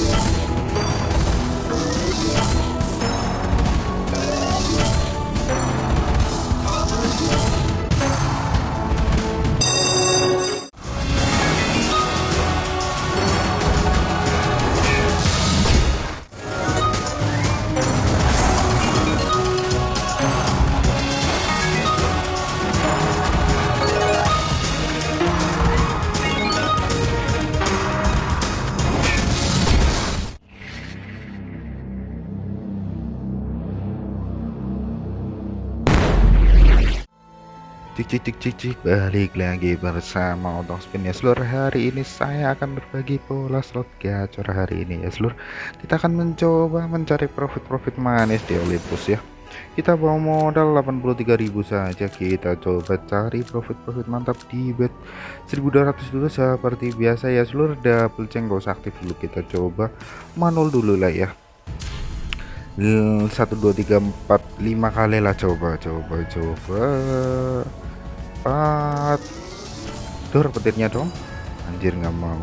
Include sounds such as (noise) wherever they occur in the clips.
Yeah. Cik cik cik cik cik balik lagi bersama Otong Spin. Ya seluruh hari ini saya akan berbagi pola slot gacor hari ini. Ya seluruh kita akan mencoba mencari profit-profit manis di Olympus ya. Kita bawa modal 83.000 saja. Kita coba cari profit-profit mantap di bet 1200 dulu seperti biasa ya seluruh double cengkos aktif dulu. Kita coba manul dulu lah ya. Satu dua tiga empat lima kali lah. Coba coba coba empat tur petirnya dong. Anjir nggak mau.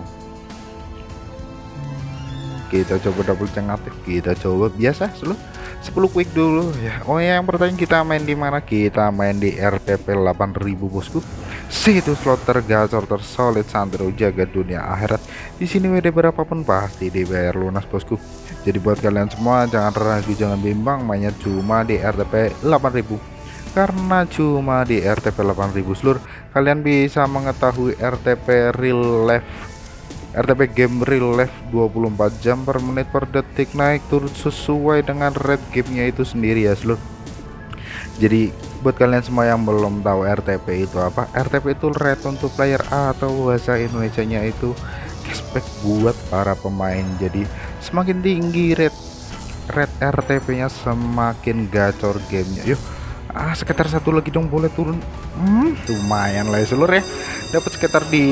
Kita coba double ceng aktif kita coba biasa seluruh 10 quick dulu ya. Oh ya yang pertanyaan kita main di mana? Kita main di RTP 8000 bosku. Situ slot tergacor tersolid santro jaga dunia akhirat. Di sini WD berapapun pasti dibayar lunas bosku. Jadi buat kalian semua jangan ragu jangan bimbang mainnya cuma di RTP 8000 karena cuma di RTP 8000 seluruh kalian bisa mengetahui RTP real life RTP game real life 24 jam per menit per detik naik turun sesuai dengan red gamenya itu sendiri ya seluruh jadi buat kalian semua yang belum tahu RTP itu apa RTP itu red untuk player atau bahasa Indonesia nya itu cashback buat para pemain. Jadi semakin tinggi red red RTP nya semakin gacor gamenya. Yuk ah sekitar satu lagi dong boleh turun. Hmm, lumayan lah ya seluruh ya. Dapat sekitar di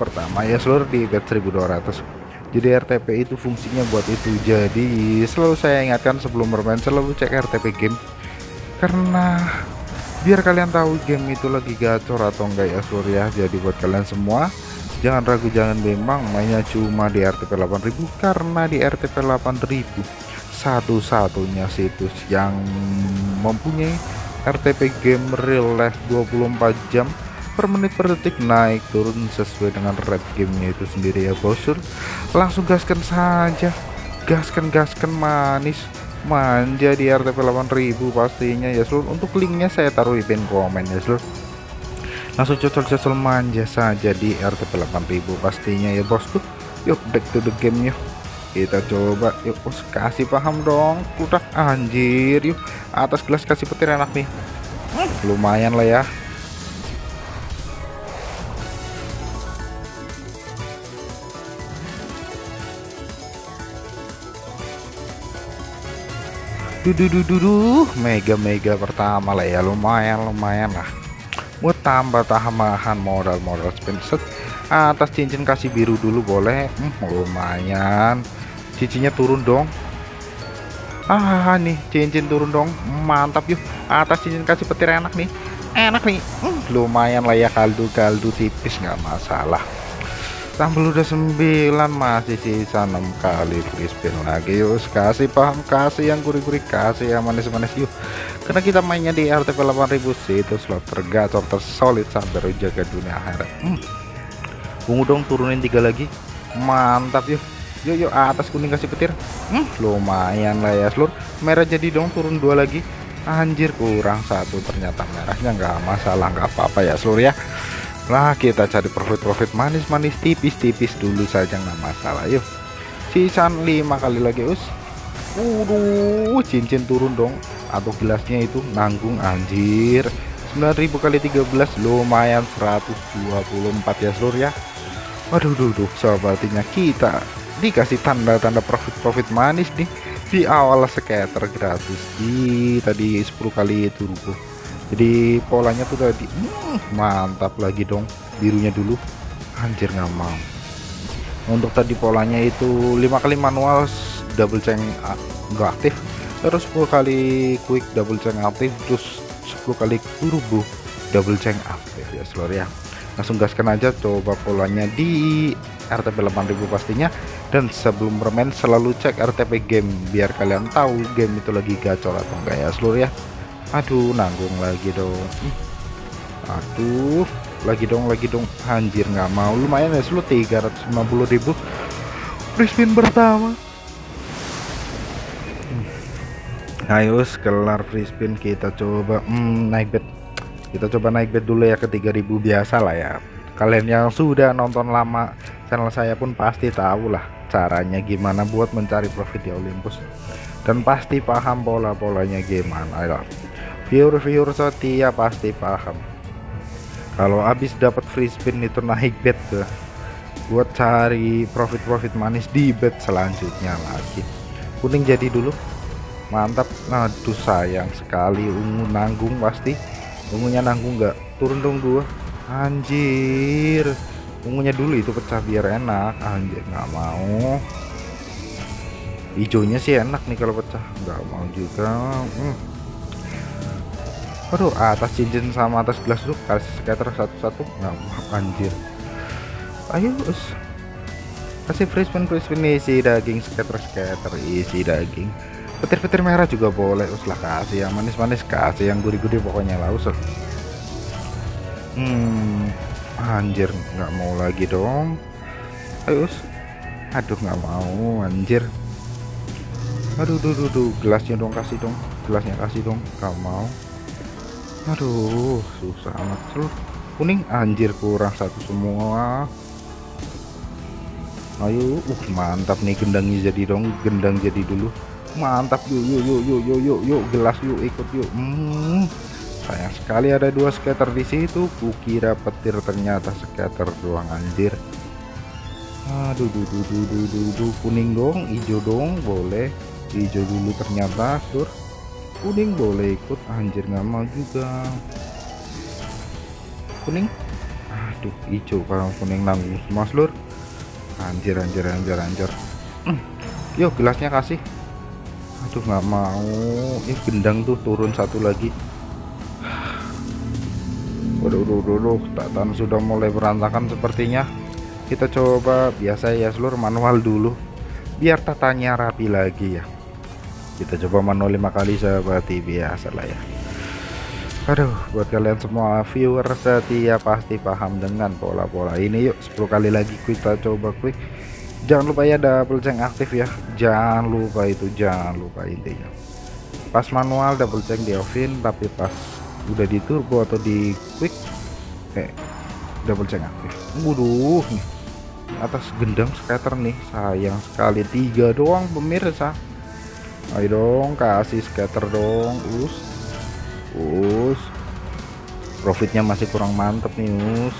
pertama ya seluruh di bet 1200 jadi RTP itu fungsinya buat itu. Jadi selalu saya ingatkan sebelum bermain selalu cek RTP game. Karena biar kalian tahu game itu lagi gacor atau enggak ya seluruh ya. Jadi buat kalian semua jangan ragu jangan bimbang. Mainnya cuma di RTP 8000 karena di RTP 8000 satu-satunya situs yang mempunyai RTP game real life 24 jam per menit per detik naik turun sesuai dengan red gamenya itu sendiri ya bosur langsung gaskan saja. Gaskan gaskan manis. Manja di RTP 8000 pastinya ya seluruh untuk linknya saya taruh di pin komen ya seluruh langsung cocol-cocol manja saja di RTP 8000 pastinya ya bosku yuk back to the game yuk kita coba yuk oh, kasih paham dong. Udah anjir yuk. Atas gelas kasih petir enak nih. Lumayan lah ya. Dududududuh mega mega pertama lah ya. Lumayan lumayan lah. Buat tambah tambahan modal-modal spin set. Atas cincin kasih biru dulu boleh. Hmm, lumayan cincinnya turun dong. Ah nih cincin turun dong. Mantap yuk. Atas cincin kasih petir enak nih. Enak nih. Hmm, lumayan lah ya kaldu-kaldu tipis nggak masalah. Tambah udah 9 masih sisa 6 kali free lagi. Yuk kasih paham kasih yang gurih-gurih kasih yang manis-manis yuk. Karena kita mainnya di RTP 8000 itu slot tergacor tersolid sampai jaga dunia akhirat. Hmm. bungu dong turunin tiga lagi. Mantap yuk yuk yuk atas kuning kasih petir. Hmm, lumayan lah ya seluruh merah jadi dong turun dua lagi. Anjir kurang satu ternyata merahnya nggak masalah nggak apa-apa ya seluruh ya. Lah kita cari profit-profit manis-manis tipis-tipis dulu saja nggak masalah yuk. Sisan lima kali lagi us. Waduh cincin turun dong. Atau gelasnya itu nanggung anjir. 9000 kali 13 lumayan 124 ya seluruh ya. Waduh duh, duh sobatnya kita dikasih tanda-tanda profit-profit manis nih. Di awal scatter gratis. Di tadi 10 kali turbo jadi polanya tuh tadi hmm, mantap lagi dong birunya dulu. Anjir nggak mau. Untuk tadi polanya itu lima kali manual double ceng nggak aktif. Terus 10 kali quick double ceng aktif. Terus 10 kali turbo double ceng aktif. Ya seluruh ya. Langsung gaskan aja coba polanya di RTP 8000 pastinya dan sebelum bermain selalu cek RTP game biar kalian tahu game itu lagi gacor atau enggak ya seluruh ya. Aduh nanggung lagi dong. Aduh lagi dong lagi dong. Anjir nggak mau. Lumayan ya seluruh 350.000 free spin pertama. Ayo kelar free spin kita coba hmm, naik bet. Kita coba naik bet dulu ya ke 3000 biasa lah ya. Kalian yang sudah nonton lama channel saya pun pasti tahu lah caranya gimana buat mencari profit di Olympus. Dan pasti paham pola-polanya gimana ayo viewer-viewer setia pasti paham. Kalau habis dapat free spin itu naik bet tuh buat cari profit-profit manis di bet selanjutnya lagi. Kuning jadi dulu. Mantap. Aduh sayang sekali. Ungu nanggung pasti. Ungunya nanggung nggak? Turun dong dua. Anjir ungunya dulu itu pecah biar enak. Anjir nggak mau. Hijaunya sih enak nih kalau pecah. Nggak mau juga. Hmm. aduh atas cincin sama atas gelas tuh kasih scatter satu-satu. Nggak mau anjir. Ayo us. Kasih free spin free spin isi daging scatter scatter isi daging. Petir-petir merah juga boleh uslah kasih yang manis-manis kasih yang gurih-gurih pokoknya lah usul hmm anjir nggak mau lagi dong. Ayo aduh nggak mau anjir. Aduh duh, duh, duh. gelasnya dong kasih dong gelasnya kasih dong nggak mau. Aduh susah amat seluruh kuning anjir kurang satu semua. Ayo uh mantap nih gendangnya jadi dong gendang jadi dulu. Mantap yuk yuk yuk yuk yuk yuk gelas yuk ikut yuk. Hmm, sayang sekali ada dua scatter di situ. Kukira petir ternyata scatter doang anjir. Aduh duh, duh, duh, duh, duh, duh. kuning dong hijau dong boleh. Hijau dulu ternyata sur. Kuning boleh ikut anjir nggak mau juga. Kuning? Aduh hijau kalau kuning nanggung semua seluruh anjir anjir anjir anjir. Hmm. (clears throat) yuk gelasnya kasih. Aduh nggak mau. Ini gendang tuh turun satu lagi waduh waduh tatan sudah mulai berantakan sepertinya. Kita coba biasa ya seluruh manual dulu. Biar tatanya rapi lagi ya. Kita coba manual lima kali seperti biasa lah ya. Aduh buat kalian semua viewer setia pasti paham dengan pola-pola ini. Yuk 10 kali lagi kita coba quick jangan lupa ya double check aktif ya. Jangan lupa itu jangan lupa intinya. Pas manual double check di offin tapi pas udah di turbo atau di quick? Eh double check aktif waduh nih. Atas gendang scatter nih. Sayang sekali tiga doang pemirsa. Ayo dong kasih scatter dong. Us us. Profitnya masih kurang mantep nih us.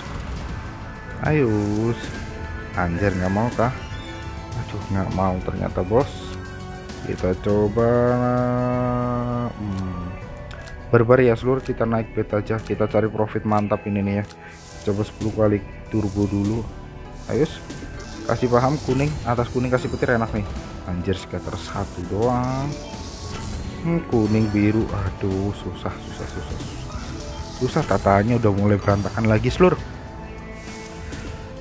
Ayo us. Anjir nggak mau kah? Aduh nggak mau ternyata bos. Kita coba. Hmm, barbar ya seluruh kita naik bet aja. Kita cari profit mantap ini nih ya. Coba 10 kali turbo dulu. Ayo kasih paham kuning atas kuning kasih petir enak nih. Anjir sekitar satu doang. Hmm, kuning biru aduh susah susah susah susah. Susah tatanya udah mulai berantakan lagi seluruh.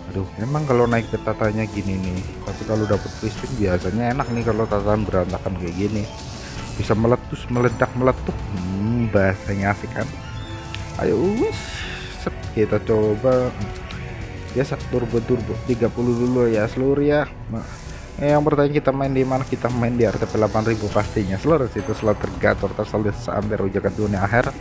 Aduh memang kalau naik ke tatanya gini nih tapi kalau dapet free biasanya enak nih kalau tatahan berantakan kayak gini bisa meletus meledak meletup. Hmm, bahasanya asik kan? Ayo set kita coba. Biasa turbo turbo. 30 dulu ya seluruh ya. Nah, yang pertanyaan kita main di mana? Kita main di RTP 8000 pastinya. Seluruh situ slot tergator tersaldo sampai rujakan dunia akhir.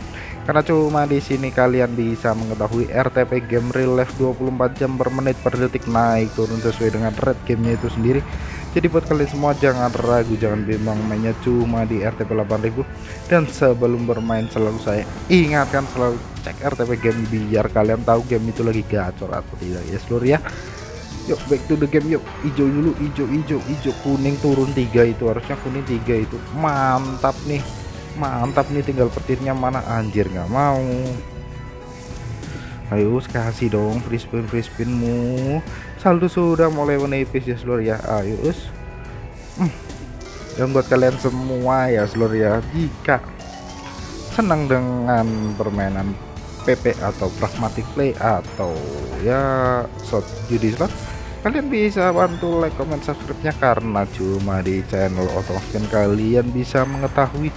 Karena cuma di sini kalian bisa mengetahui RTP game real life 24 jam per menit per detik. Naik turun sesuai dengan red gamenya itu sendiri jadi buat kalian semua jangan ragu jangan bimbang mainnya cuma di RTP 8000 dan sebelum bermain selalu saya ingatkan selalu cek RTP game biar kalian tahu game itu lagi gacor atau tidak. Ya seluruh ya. Yuk back to the game yuk. Hijau dulu hijau hijau hijau kuning turun tiga itu harusnya kuning tiga itu. Mantap nih mantap nih tinggal petirnya mana? Anjir nggak mau ayo kasih dong free spin free spinmu saldo sudah mulai menipis ya seluruh ya. Ayo us. Hmm. dan buat kalian semua ya seluruh ya. Jika senang dengan permainan PP atau pragmatic play atau ya shot judi slot kalian bisa bantu like comment subscribe nya karena cuma di channel otomatis kalian bisa mengetahui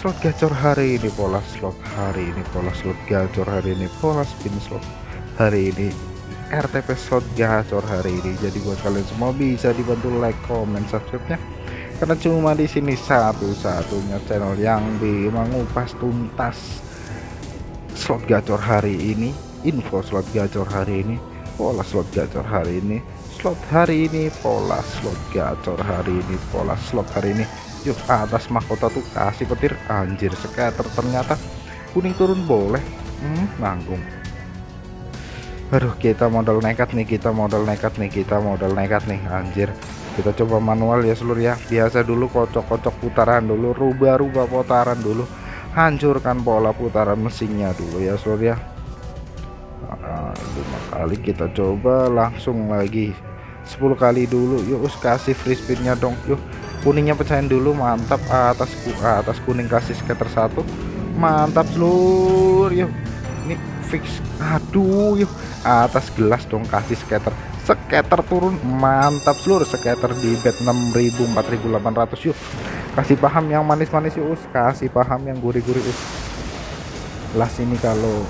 slot gacor hari ini pola slot hari ini pola slot gacor hari ini pola spin slot hari ini. RTP slot gacor hari ini. Jadi buat kalian semua bisa dibantu like comment subscribe nya karena cuma di sini satu-satunya channel yang mengupas tuntas slot gacor hari ini info slot gacor hari ini pola slot gacor hari ini slot hari ini pola slot gacor hari ini pola slot hari ini yuk atas mahkota tuh kasih petir. Anjir scatter. Ternyata kuning turun boleh. Hmm, nanggung. Aduh kita modal nekat nih kita modal nekat nih kita modal nekat nih. Anjir kita coba manual ya seluruh ya. Biasa dulu kocok-kocok putaran dulu rubah-rubah putaran dulu. Hancurkan pola putaran mesinnya dulu ya seluruh ya. Nah, lima kali kita coba langsung lagi. 10 kali dulu. Yuk kasih free spinnya dong. Yuk kuningnya pecahin dulu mantap atas atas kuning kasih scatter satu. Mantap seluruh yuk. Ini fix aduh yuk. Atas gelas dong kasih scatter scatter turun mantap seluruh scatter di bed 6000 4800 yuk. Kasih paham yang manis-manis yuk kasih paham yang gurih-gurih us. Las ini kalau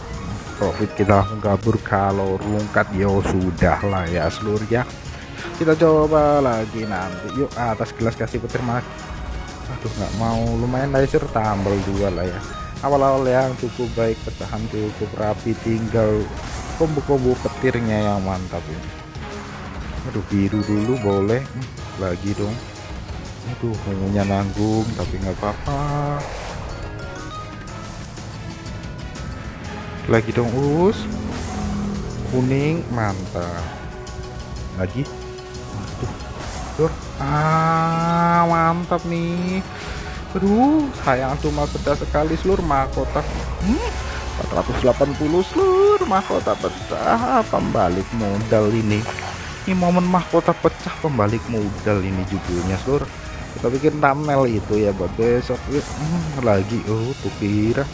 profit kita langsung kabur kalau rungkat yo sudah lah ya seluruh ya kita coba lagi nanti. Yuk atas gelas kasih petir mak aduh nggak mau. Lumayan laser tambal dua lah ya. Awal-awal yang cukup baik pecahan cukup rapi tinggal kombo-kombo petirnya yang mantap ini. Aduh biru dulu boleh. Hmm, lagi dong. Aduh ungunya nanggung tapi nggak apa-apa. Lagi dong us. Kuning mantap. Lagi tur. Ah mantap nih. Aduh sayang cuma pecah sekali seluruh mahkota. Hmm, 480 seluruh mahkota pecah pembalik modal ini. Ini momen mahkota pecah pembalik modal ini judulnya seluruh kita bikin thumbnail itu ya buat besok hmm, lagi. Oh tuh kira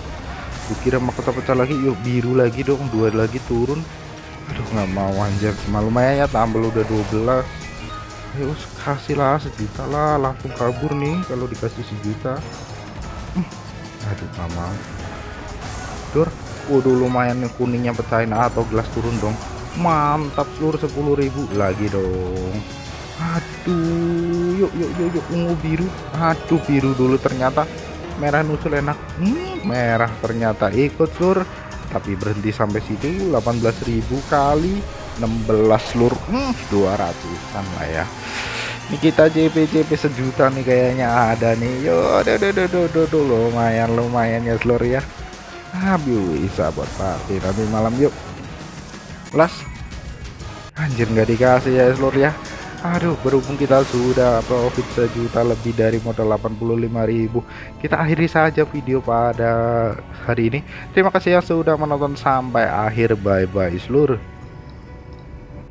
tuh kira mahkota pecah lagi. Yuk biru lagi dong. Dua lagi turun. Aduh nggak mau anjir. Cuma ya tambah udah 12 ayo kasih lah sejuta lah langsung kabur nih kalau dikasih sejuta. Hmm, aduh mau. Dur. Waduh lumayan kuningnya pecahin. Atau gelas turun dong. Mantap seluruh 10.000 lagi dong. Aduh yuk yuk yuk yuk. Ungu biru. Aduh biru dulu ternyata. Merah nusul enak. Hmm, merah ternyata ikut seluruh tapi berhenti sampai situ 18.000 kali 16 seluruh hmm, 200an lah ya. Ini kita JP JP sejuta nih kayaknya ada nih. Yo do do do do do lumayan lumayan ya seluruh ya. Ah bisa buat party. Nanti malam yuk. Las. Anjir nggak dikasih ya seluruh ya. Aduh berhubung kita sudah profit sejuta lebih dari modal 85.000 kita akhiri saja video pada hari ini. Terima kasih yang sudah menonton sampai akhir. Bye bye seluruh